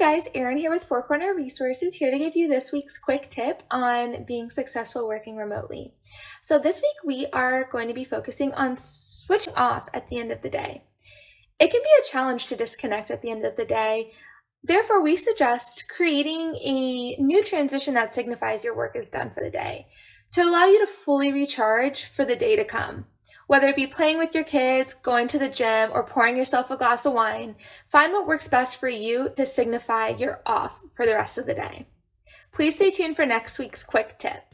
guys, Erin here with Four Corner Resources, here to give you this week's quick tip on being successful working remotely. So this week we are going to be focusing on switching off at the end of the day. It can be a challenge to disconnect at the end of the day. Therefore, we suggest creating a new transition that signifies your work is done for the day to allow you to fully recharge for the day to come. Whether it be playing with your kids, going to the gym, or pouring yourself a glass of wine, find what works best for you to signify you're off for the rest of the day. Please stay tuned for next week's quick tip.